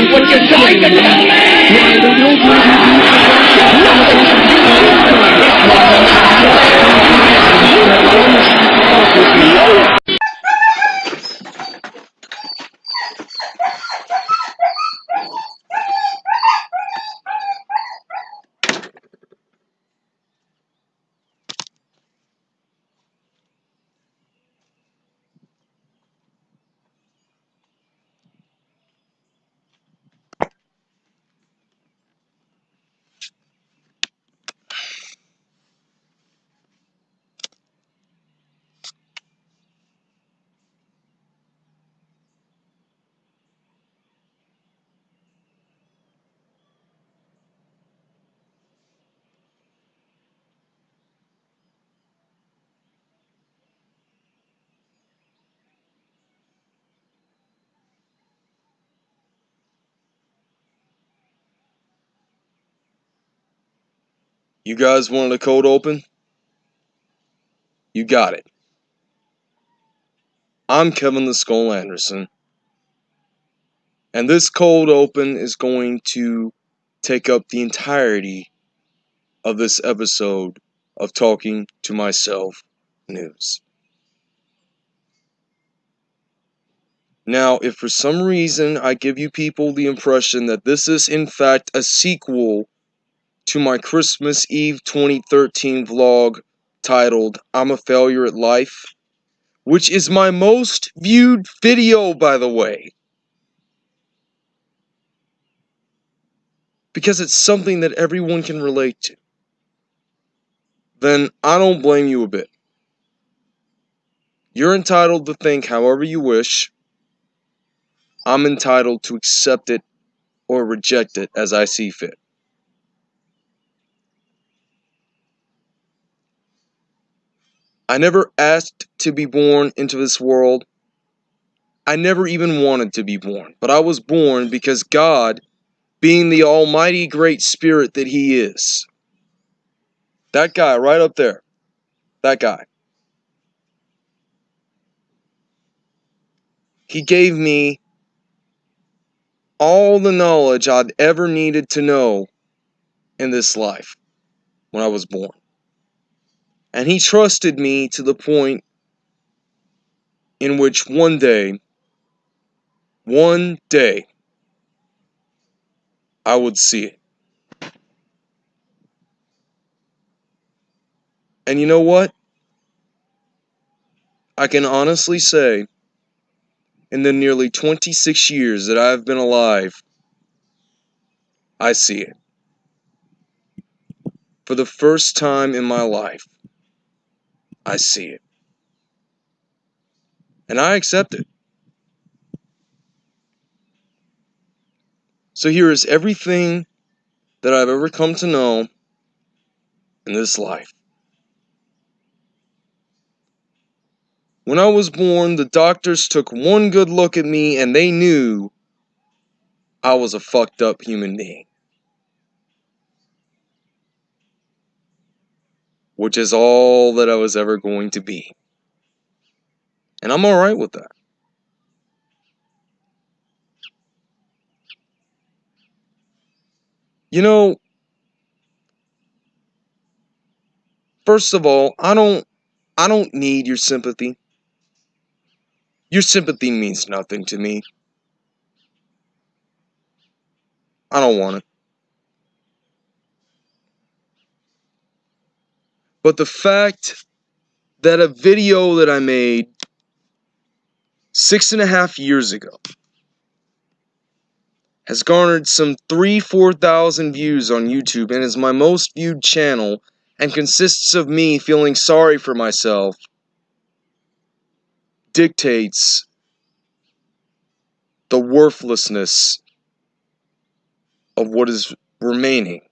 That's what you're trying to tell me! You guys wanted a cold open? You got it. I'm Kevin the Skull Anderson. And this cold open is going to take up the entirety of this episode of Talking to Myself News. Now, if for some reason I give you people the impression that this is in fact a sequel to my Christmas Eve 2013 vlog titled I'm a Failure at Life, which is my most viewed video, by the way. Because it's something that everyone can relate to. Then I don't blame you a bit. You're entitled to think however you wish. I'm entitled to accept it or reject it as I see fit. I never asked to be born into this world. I never even wanted to be born, but I was born because God, being the almighty great spirit that He is, that guy right up there, that guy, He gave me all the knowledge I'd ever needed to know in this life when I was born. And he trusted me to the point in which one day, one day, I would see it. And you know what? I can honestly say, in the nearly 26 years that I've been alive, I see it. For the first time in my life, I see it. And I accept it. So here is everything that I've ever come to know in this life. When I was born, the doctors took one good look at me and they knew I was a fucked up human being. Which is all that I was ever going to be. And I'm alright with that. You know, first of all, I don't I don't need your sympathy. Your sympathy means nothing to me. I don't want it. But the fact that a video that I made six and a half years ago has garnered some three, four thousand views on YouTube and is my most viewed channel and consists of me feeling sorry for myself dictates the worthlessness of what is remaining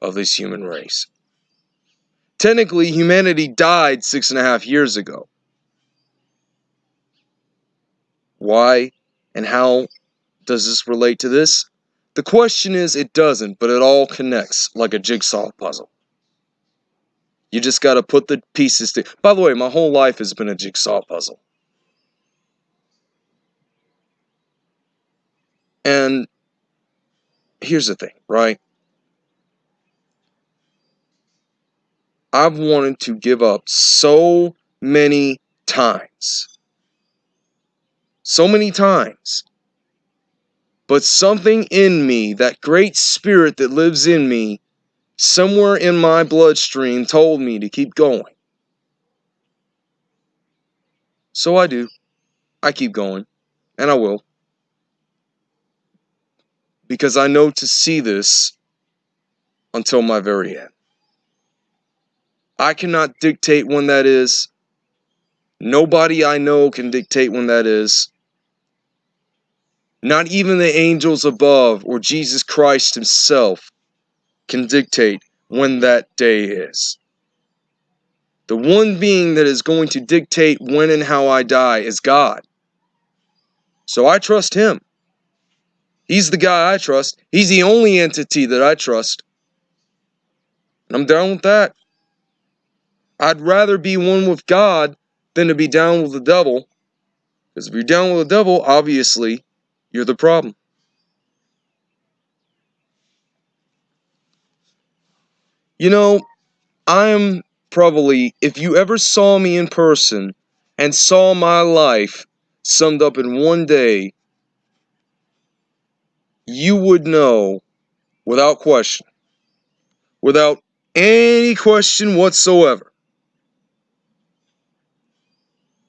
of this human race. Technically, humanity died six and a half years ago. Why and how does this relate to this? The question is, it doesn't, but it all connects like a jigsaw puzzle. You just got to put the pieces to. By the way, my whole life has been a jigsaw puzzle. And here's the thing, right? I've wanted to give up so many times. So many times. But something in me, that great spirit that lives in me, somewhere in my bloodstream told me to keep going. So I do. I keep going. And I will. Because I know to see this until my very end. I cannot dictate when that is. Nobody I know can dictate when that is. Not even the angels above or Jesus Christ himself can dictate when that day is. The one being that is going to dictate when and how I die is God. So I trust him. He's the guy I trust. He's the only entity that I trust. And I'm down with that. I'd rather be one with God than to be down with the devil. Because if you're down with the devil, obviously, you're the problem. You know, I'm probably, if you ever saw me in person and saw my life summed up in one day, you would know without question, without any question whatsoever,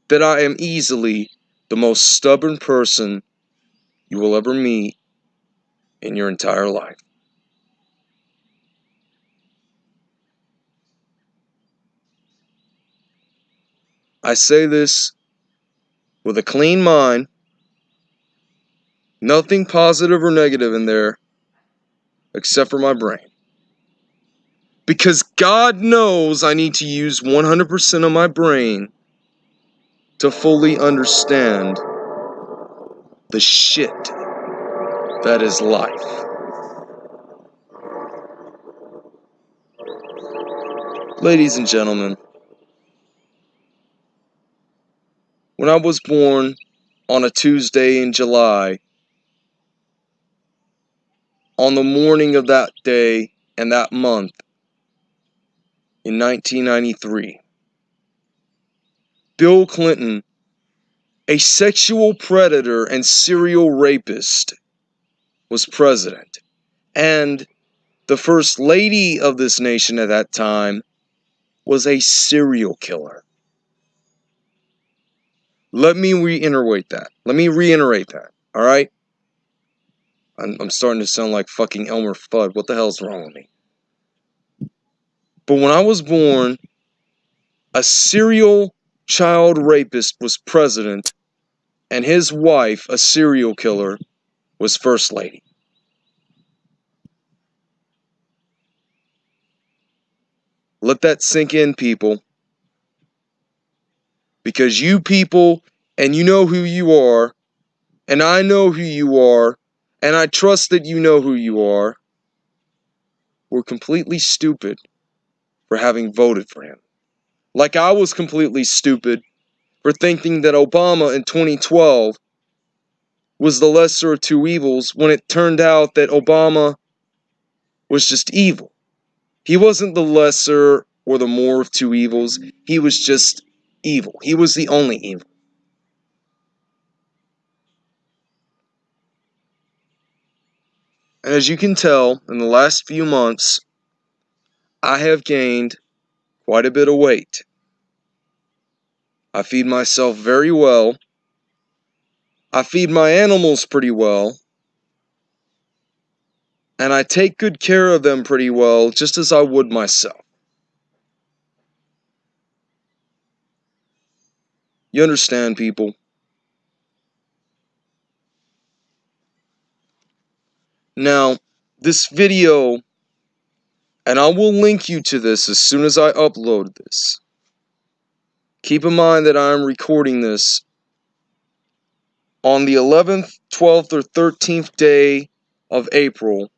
that I am easily the most stubborn person you will ever meet in your entire life. I say this with a clean mind, nothing positive or negative in there except for my brain. Because God knows I need to use 100% of my brain to fully understand the shit that is life. Ladies and gentlemen, when I was born on a Tuesday in July, on the morning of that day and that month in 1993, Bill Clinton, a sexual predator and serial rapist, was president. And the first lady of this nation at that time was a serial killer. Let me reiterate that. Let me reiterate that. All right? I'm, I'm starting to sound like fucking Elmer Fudd. What the hell's wrong with me? But when I was born, a serial child rapist was president, and his wife, a serial killer, was first lady. Let that sink in, people. Because you people, and you know who you are, and I know who you are, and I trust that you know who you are, were completely stupid for having voted for him. Like I was completely stupid for thinking that Obama in 2012 was the lesser of two evils when it turned out that Obama was just evil. He wasn't the lesser or the more of two evils, he was just evil. He was the only evil. And as you can tell, in the last few months, I have gained quite a bit of weight. I feed myself very well. I feed my animals pretty well. And I take good care of them pretty well, just as I would myself. You understand, people? Now, this video, and I will link you to this as soon as I upload this. Keep in mind that I'm recording this on the 11th, 12th, or 13th day of April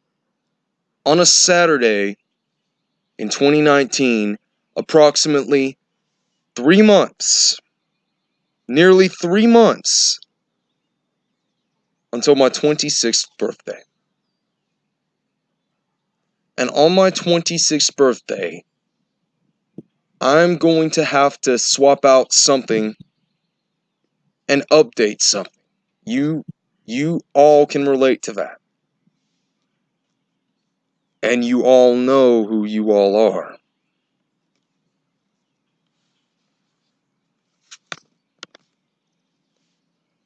on a Saturday in 2019, approximately three months, nearly three months until my 26th birthday. And on my 26th birthday, I'm going to have to swap out something and update something. You you all can relate to that. And you all know who you all are.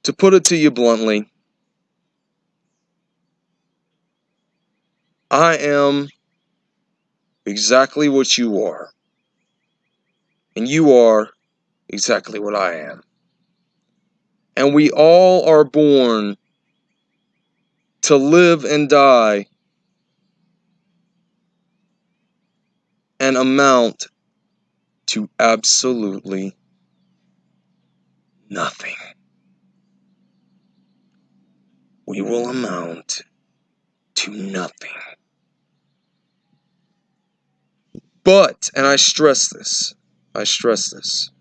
To put it to you bluntly, I am exactly what you are. And you are exactly what I am. And we all are born to live and die and amount to absolutely nothing. We will amount to nothing. But, and I stress this, I stress this,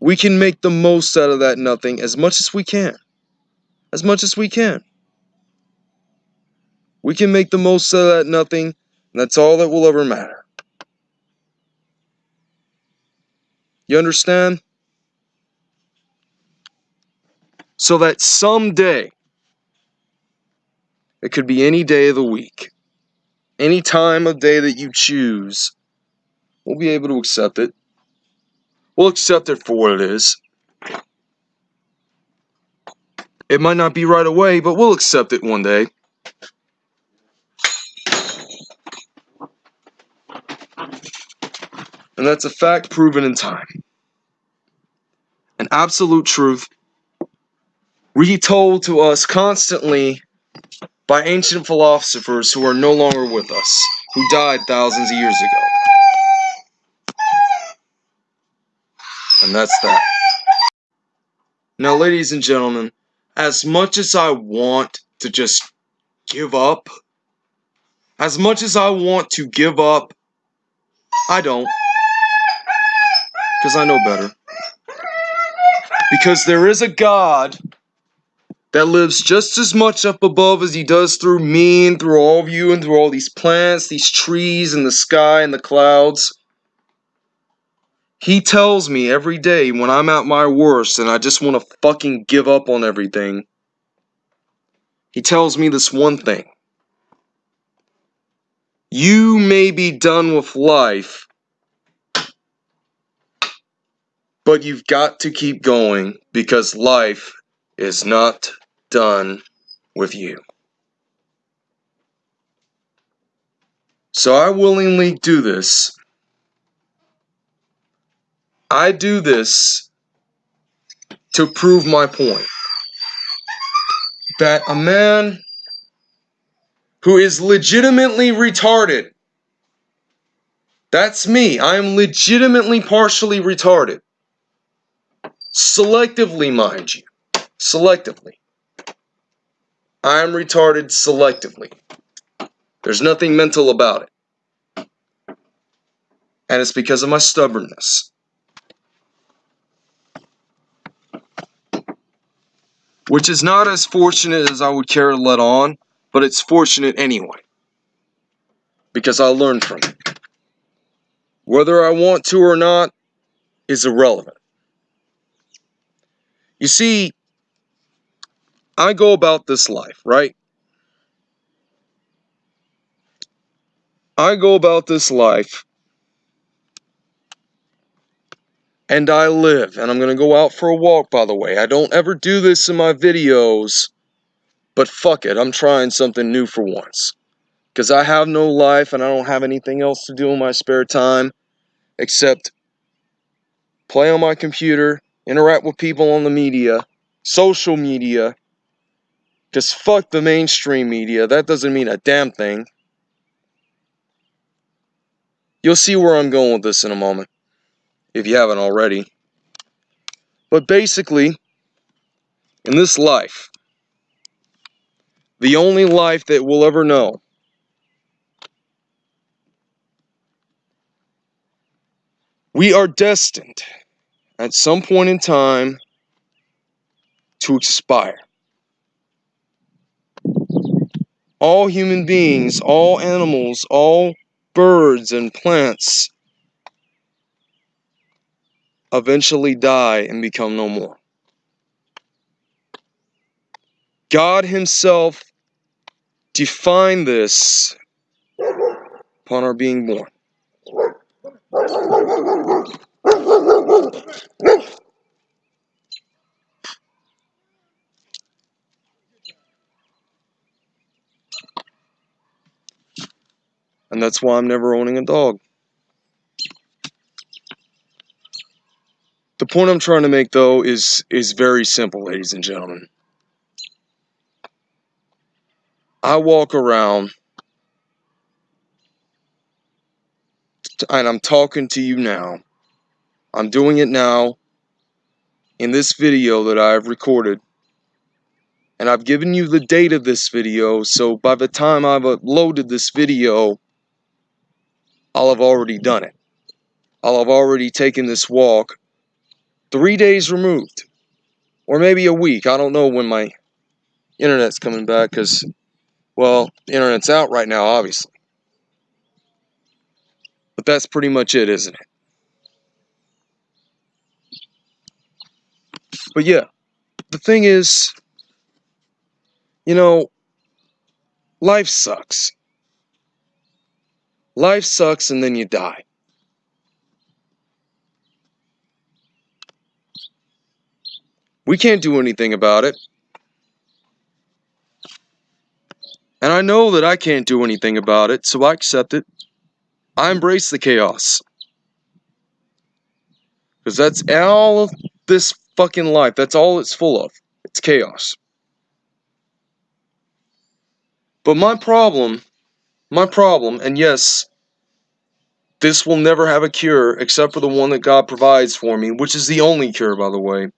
we can make the most out of that nothing as much as we can. As much as we can. We can make the most out of that nothing, and that's all that will ever matter. You understand? So that someday, it could be any day of the week, any time of day that you choose, we'll be able to accept it. We'll accept it for what it is. It might not be right away, but we'll accept it one day. And that's a fact proven in time. An absolute truth retold to us constantly by ancient philosophers who are no longer with us, who died thousands of years ago. And that's that. Now, ladies and gentlemen, as much as I want to just give up, as much as I want to give up, I don't. Because I know better. Because there is a God that lives just as much up above as he does through me and through all of you and through all these plants, these trees, and the sky and the clouds. He tells me every day when I'm at my worst and I just want to fucking give up on everything. He tells me this one thing. You may be done with life, but you've got to keep going because life is not done with you. So I willingly do this. I do this to prove my point that a man who is legitimately retarded, that's me, I am legitimately partially retarded. Selectively, mind you. Selectively. I am retarded selectively. There's nothing mental about it. And it's because of my stubbornness. Which is not as fortunate as I would care to let on, but it's fortunate anyway. Because I learned from it. Whether I want to or not is irrelevant. You see, I go about this life, right? I go about this life and I live. And I'm going to go out for a walk, by the way. I don't ever do this in my videos, but fuck it. I'm trying something new for once. Because I have no life and I don't have anything else to do in my spare time except play on my computer, interact with people on the media, social media. Because fuck the mainstream media. That doesn't mean a damn thing. You'll see where I'm going with this in a moment if you haven't already. But basically, in this life, the only life that we'll ever know, we are destined at some point in time to expire. All human beings, all animals, all birds and plants eventually die and become no more. God Himself defined this upon our being born. And that's why I'm never owning a dog. The point I'm trying to make though is is very simple, ladies and gentlemen. I walk around and I'm talking to you now. I'm doing it now in this video that I've recorded. And I've given you the date of this video, so by the time I've uploaded this video, I'll have already done it. I'll have already taken this walk three days removed. Or maybe a week. I don't know when my internet's coming back because, well, the internet's out right now, obviously. But that's pretty much it, isn't it? But yeah, the thing is, you know, life sucks. Life sucks and then you die. We can't do anything about it. And I know that I can't do anything about it, so I accept it. I embrace the chaos. Because that's all of this fucking life. That's all it's full of. It's chaos. But my problem, my problem, and yes, this will never have a cure except for the one that God provides for me, which is the only cure, by the way.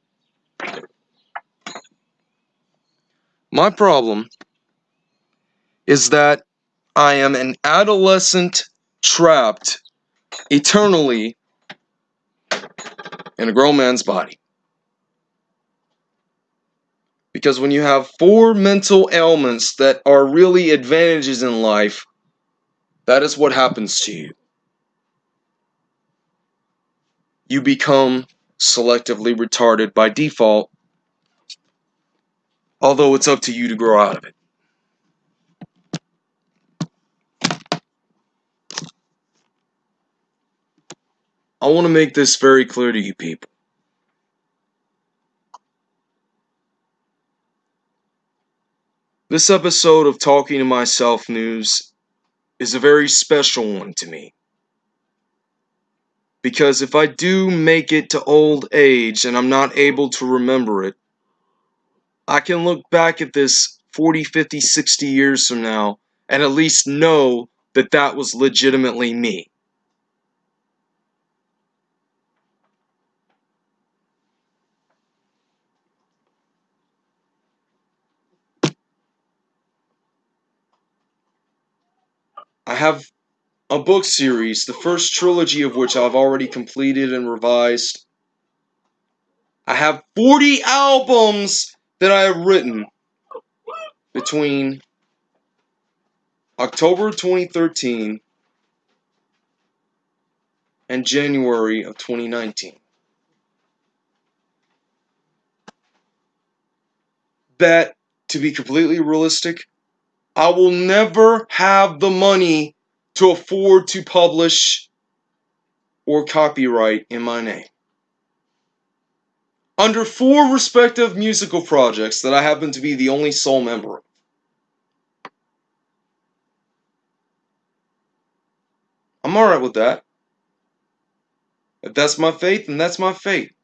My problem is that I am an adolescent trapped eternally in a grown man's body. Because when you have four mental ailments that are really advantages in life, that is what happens to you. You become selectively retarded by default, although it's up to you to grow out of it. I want to make this very clear to you people. This episode of Talking to Myself News is a very special one to me. Because if I do make it to old age and I'm not able to remember it, I can look back at this 40, 50, 60 years from now and at least know that that was legitimately me. I have a book series, the first trilogy of which I've already completed and revised. I have 40 albums that I have written between October 2013 and January of 2019. That, to be completely realistic, I will never have the money to afford to publish or copyright in my name. Under four respective musical projects that I happen to be the only sole member of. I'm alright with that. If that's my faith, then that's my fate.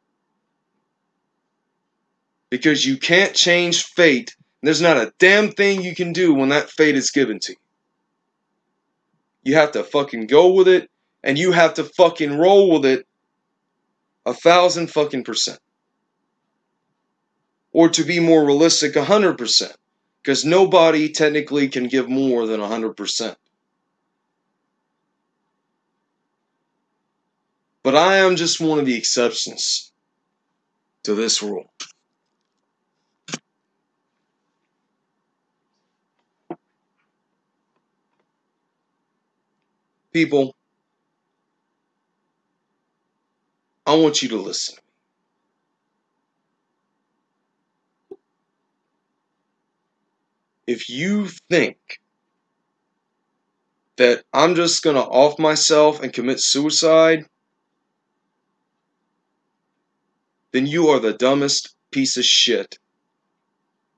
Because you can't change fate there's not a damn thing you can do when that fate is given to you. You have to fucking go with it, and you have to fucking roll with it a thousand fucking percent. Or to be more realistic, a hundred percent. Because nobody technically can give more than a hundred percent. But I am just one of the exceptions to this rule. People, I want you to listen. If you think that I'm just going to off myself and commit suicide, then you are the dumbest piece of shit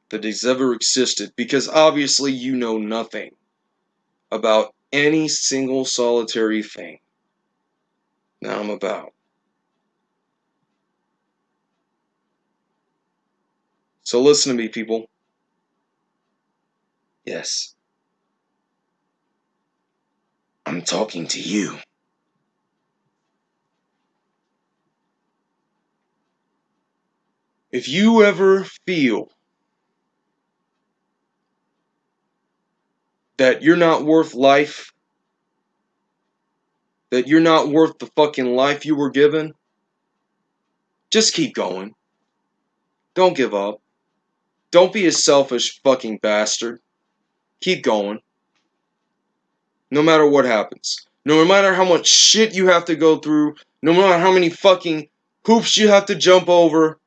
that has ever existed because obviously you know nothing about any single solitary thing that I'm about. So listen to me, people. Yes. I'm talking to you. If you ever feel that you're not worth life, that you're not worth the fucking life you were given, just keep going. Don't give up. Don't be a selfish fucking bastard. Keep going. No matter what happens. No matter how much shit you have to go through. No matter how many fucking hoops you have to jump over.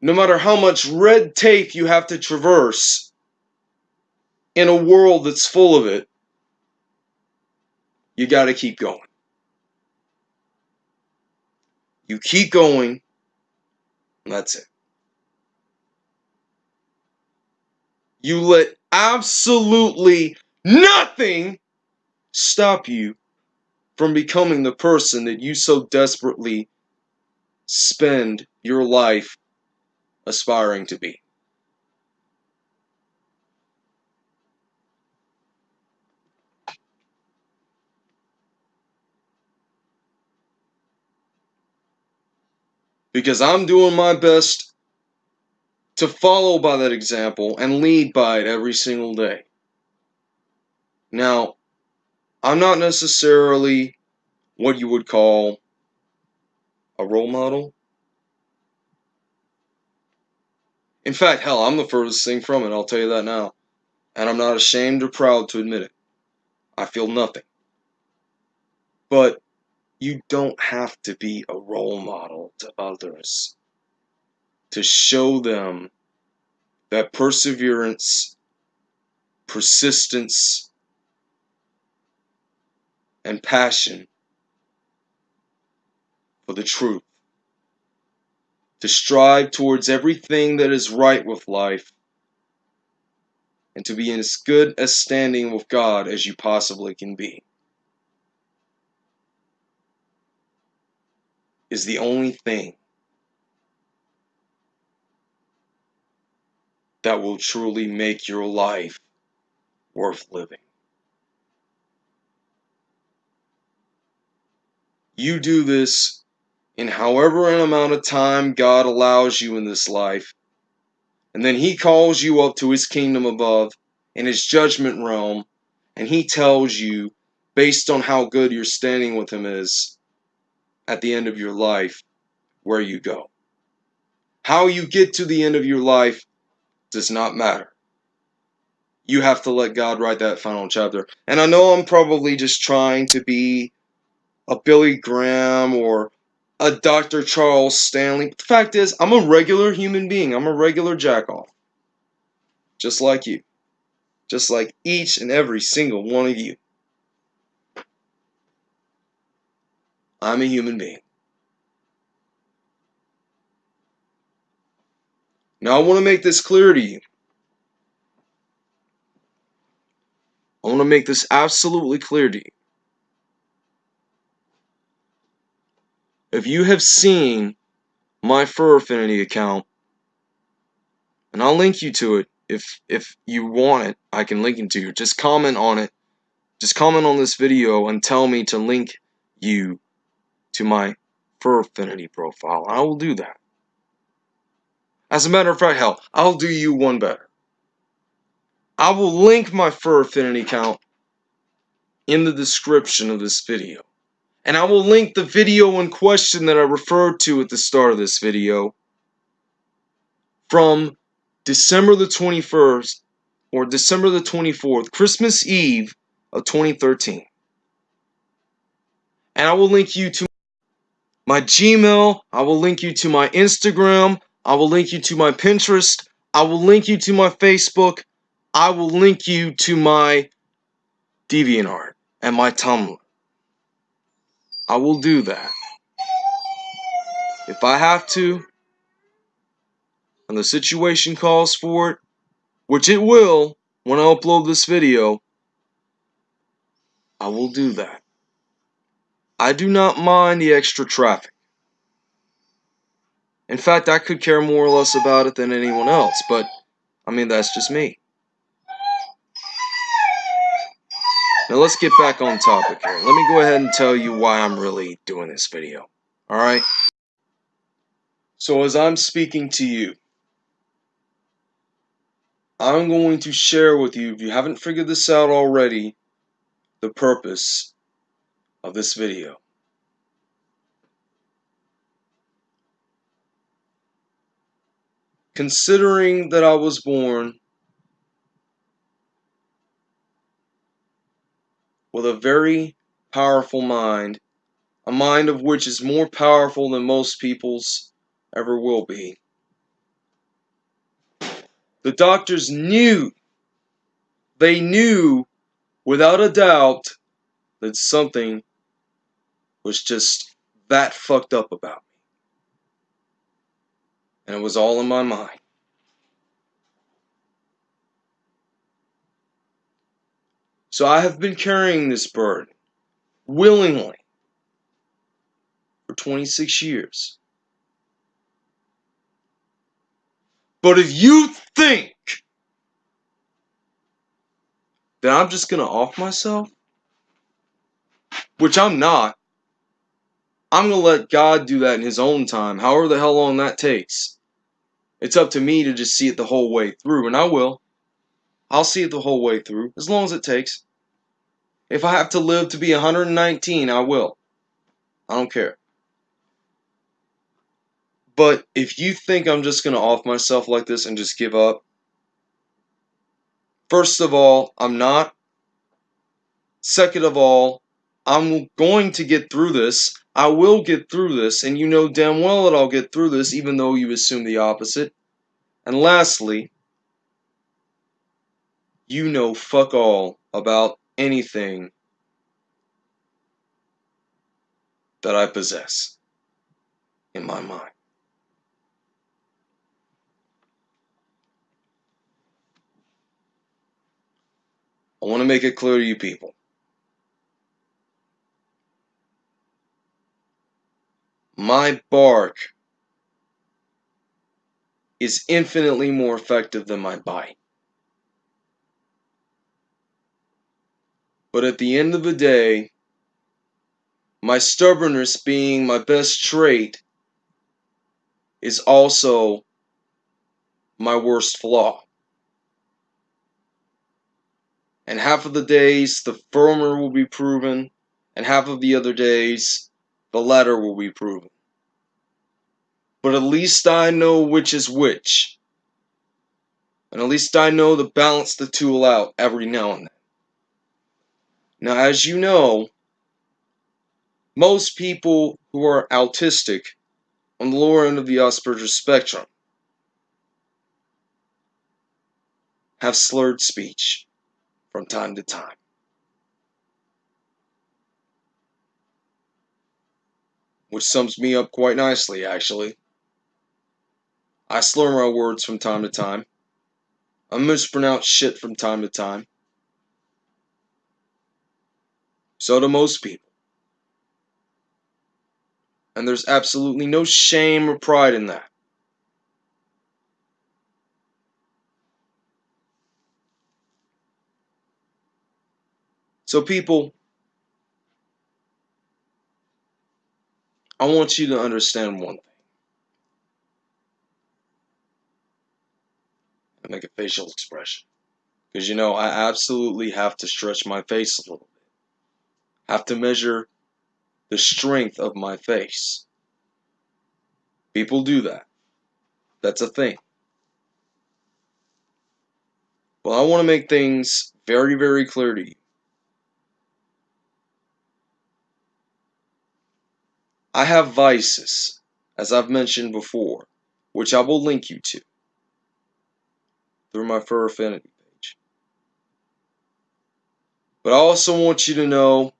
No matter how much red tape you have to traverse in a world that's full of it, you got to keep going. You keep going, that's it. You let absolutely nothing stop you from becoming the person that you so desperately spend your life aspiring to be. Because I'm doing my best to follow by that example and lead by it every single day. Now, I'm not necessarily what you would call a role model. In fact, hell, I'm the furthest thing from it, I'll tell you that now. And I'm not ashamed or proud to admit it. I feel nothing. But you don't have to be a role model to others to show them that perseverance, persistence, and passion for the truth. To strive towards everything that is right with life and to be in as good a standing with God as you possibly can be. Is the only thing that will truly make your life worth living. You do this in however an amount of time God allows you in this life, and then He calls you up to His kingdom above in His judgment realm, and He tells you, based on how good your standing with Him is, at the end of your life, where you go. How you get to the end of your life does not matter. You have to let God write that final chapter. And I know I'm probably just trying to be a Billy Graham or a Dr. Charles Stanley. But the fact is, I'm a regular human being. I'm a regular jackoff. Just like you. Just like each and every single one of you. I'm a human being. Now, I want to make this clear to you. I want to make this absolutely clear to you. If you have seen my Fur Affinity account, and I'll link you to it if if you want it, I can link it to you. Just comment on it. Just comment on this video and tell me to link you to my Fur Affinity profile. I will do that. As a matter of fact, hell, I'll do you one better. I will link my Fur Affinity account in the description of this video. And I will link the video in question that I referred to at the start of this video from December the 21st or December the 24th, Christmas Eve of 2013. and I will link you to my Gmail. I will link you to my Instagram. I will link you to my Pinterest. I will link you to my Facebook. I will link you to my DeviantArt and my Tumblr. I will do that. If I have to, and the situation calls for it, which it will when I upload this video, I will do that. I do not mind the extra traffic. In fact, I could care more or less about it than anyone else, but I mean, that's just me. Now let's get back on topic here. Let me go ahead and tell you why I'm really doing this video. Alright? So as I'm speaking to you, I'm going to share with you, if you haven't figured this out already, the purpose of this video. Considering that I was born with a very powerful mind, a mind of which is more powerful than most people's ever will be. The doctors knew, they knew without a doubt that something was just that fucked up about me. And it was all in my mind. So I have been carrying this burden willingly for 26 years. But if you think that I'm just going to off myself, which I'm not, I'm going to let God do that in His own time, however the hell long that takes. It's up to me to just see it the whole way through, and I will. I'll see it the whole way through, as long as it takes. If I have to live to be 119, I will. I don't care. But if you think I'm just going to off myself like this and just give up, first of all, I'm not. Second of all, I'm going to get through this. I will get through this, and you know damn well that I'll get through this, even though you assume the opposite. And lastly, you know fuck all about anything that I possess in my mind. I want to make it clear to you people. My bark is infinitely more effective than my bite. But at the end of the day, my stubbornness being my best trait is also my worst flaw. And half of the days, the former will be proven, and half of the other days, the latter will be proven. But at least I know which is which. And at least I know to balance the tool out every now and then. Now, as you know, most people who are autistic on the lower end of the Asperger's spectrum have slurred speech from time to time. Which sums me up quite nicely, actually. I slur my words from time to time. I mispronounce shit from time to time. So do most people. And there's absolutely no shame or pride in that. So, people, I want you to understand one thing. I make a facial expression. Because, you know, I absolutely have to stretch my face a little bit. have to measure the strength of my face. People do that. That's a thing. Well, I want to make things very, very clear to you. I have vices, as I've mentioned before, which I will link you to through my Fur Affinity page. But I also want you to know,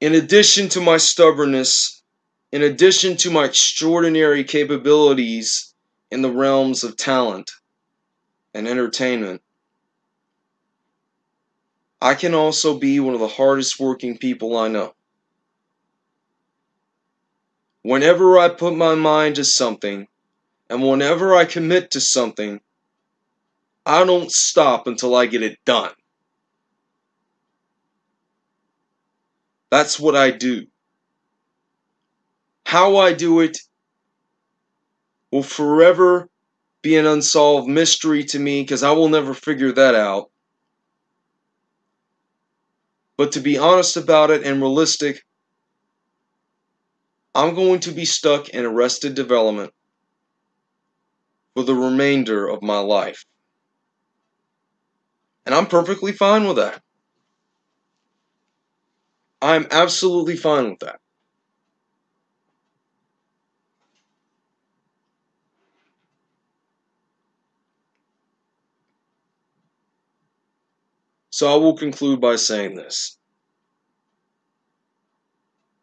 in addition to my stubbornness, in addition to my extraordinary capabilities in the realms of talent and entertainment, I can also be one of the hardest working people I know. Whenever I put my mind to something, and whenever I commit to something, I don't stop until I get it done. That's what I do. How I do it will forever be an unsolved mystery to me because I will never figure that out. But to be honest about it and realistic, I'm going to be stuck in arrested development for the remainder of my life. And I'm perfectly fine with that. I'm absolutely fine with that. So I will conclude by saying this.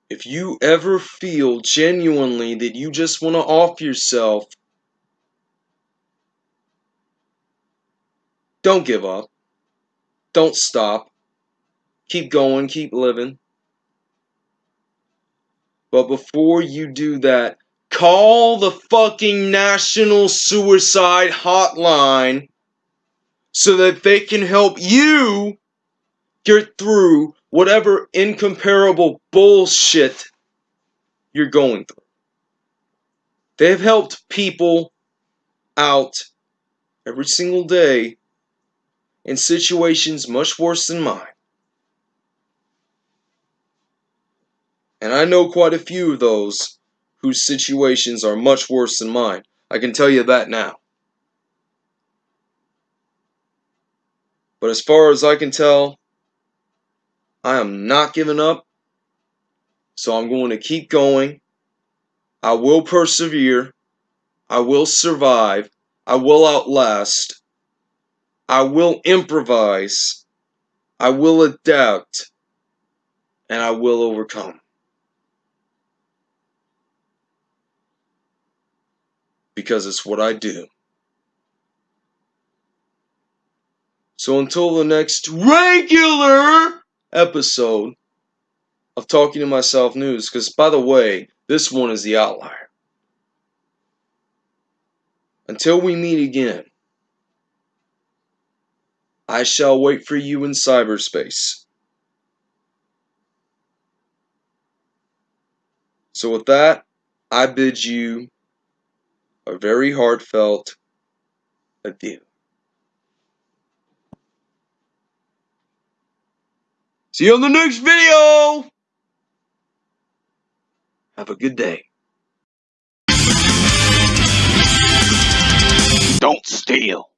If you ever feel genuinely that you just want to off yourself, don't give up. Don't stop. Keep going, keep living. But before you do that, call the fucking National Suicide Hotline so that they can help you get through whatever incomparable bullshit you're going through. They've helped people out every single day in situations much worse than mine. And I know quite a few of those whose situations are much worse than mine. I can tell you that now. But as far as I can tell, I am not giving up. So I'm going to keep going. I will persevere. I will survive. I will outlast. I will improvise. I will adapt. And I will overcome. Because it's what I do. So until the next regular episode of Talking to Myself News, because by the way, this one is the outlier. Until we meet again, I shall wait for you in cyberspace. So, with that, I bid you a very heartfelt adieu. See you on the next video! Have a good day. Don't steal.